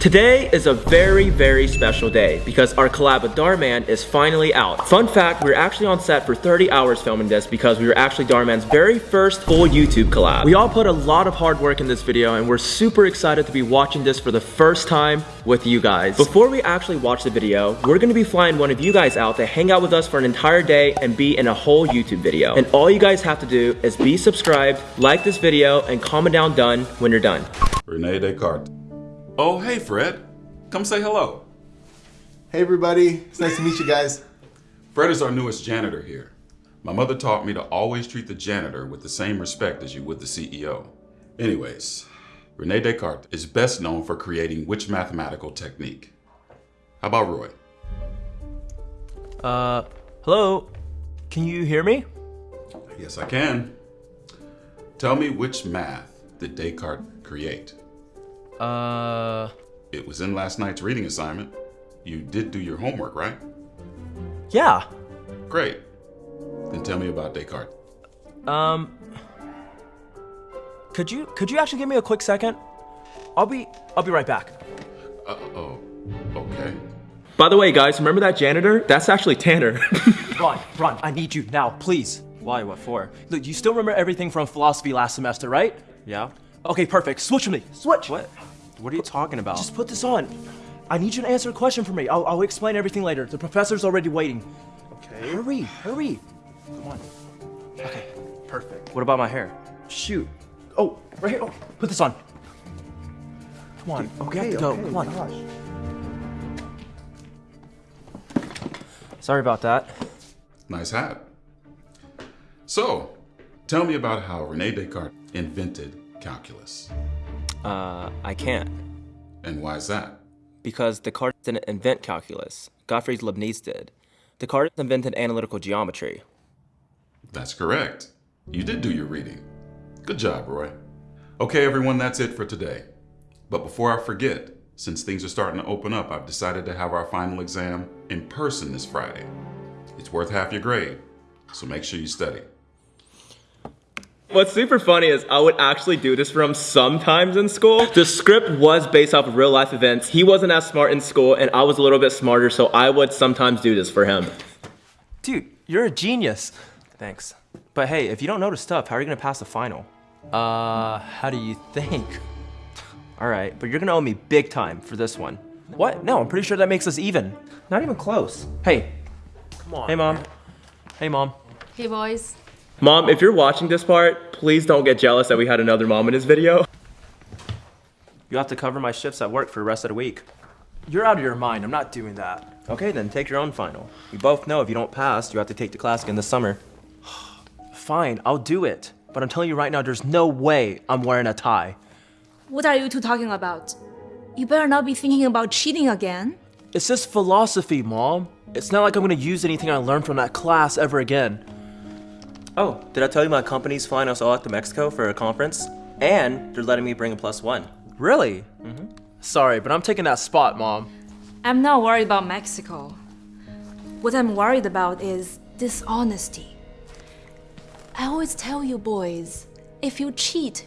Today is a very, very special day because our collab with Dhar Mann is finally out. Fun fact, we were actually on set for 30 hours filming this because we were actually Dhar Mann's very first full YouTube collab. We all put a lot of hard work in this video and we're super excited to be watching this for the first time with you guys. Before we actually watch the video, we're gonna be flying one of you guys out to hang out with us for an entire day and be in a whole YouTube video. And all you guys have to do is be subscribed, like this video, and comment down done when you're done. Rene Descartes. Oh, hey, Fred. Come say hello. Hey everybody, it's nice to meet you guys. Fred is our newest janitor here. My mother taught me to always treat the janitor with the same respect as you would the CEO. Anyways, Rene Descartes is best known for creating which mathematical technique? How about Roy? Uh, hello? Can you hear me? Yes, I can. Tell me which math did Descartes create? Uh, It was in last night's reading assignment. You did do your homework, right? yeah. Great. Then tell me about Descartes. Um, could you could you actually give me a quick second? I'll be I'll be right back. Uh, oh, okay. By the way, guys, remember that janitor? That's actually Tanner. Ron, Ron, I need you now, please. Why? What for? Look, you still remember everything from philosophy last semester, right? Yeah. Okay, perfect. Switch with me. Switch. What? What are you talking about? Just put this on. I need you to answer a question for me. I'll, I'll explain everything later. The professor's already waiting. okay. Hurry, hurry. Come on. Okay, perfect. What about my hair? Shoot. Oh, right here. Oh, put this on. Come on. we have to go. Come on. Gosh. Sorry about that. Nice hat. So, tell me about how Rene Descartes invented calculus. Uh, I can't. And why is that? Because Descartes didn't invent calculus. Gottfried Leibniz did. Descartes invented analytical geometry. That's correct. You did do your reading. Good job, Roy. Okay, everyone, that's it for today. But before I forget, since things are starting to open up, I've decided to have our final exam in person this Friday. It's worth half your grade, so make sure you study. What's super funny is I would actually do this for him sometimes in school. The script was based off of real life events. He wasn't as smart in school and I was a little bit smarter, so I would sometimes do this for him. Dude, you're a genius. Thanks. But hey, if you don't know the stuff, how are you gonna pass the final? Uh, how do you think? All right, but you're gonna owe me big time for this one. What? No, I'm pretty sure that makes us even. Not even close. Hey. Come on. Hey, mom. Hey, mom. Hey boys. Mom, if you're watching this part, please don't get jealous that we had another mom in this video. You'll have to cover my shifts at work for the rest of the week. You're out of your mind. I'm not doing that. Okay, then take your own final. We both know if you don't pass, you have to take the class again this summer. Fine, I'll do it. But I'm telling you right now, there's no way I'm wearing a tie. What are you two talking about? You better not be thinking about cheating again. It's just philosophy, Mom. It's not like I'm gonna use anything I learned from that class ever again. Oh, did I tell you my company's flying us all out to Mexico for a conference? And they're letting me bring a plus one. Really? Mm-hmm. Sorry, but I'm taking that spot, Mom. I'm not worried about Mexico. What I'm worried about is dishonesty. I always tell you boys, if you cheat,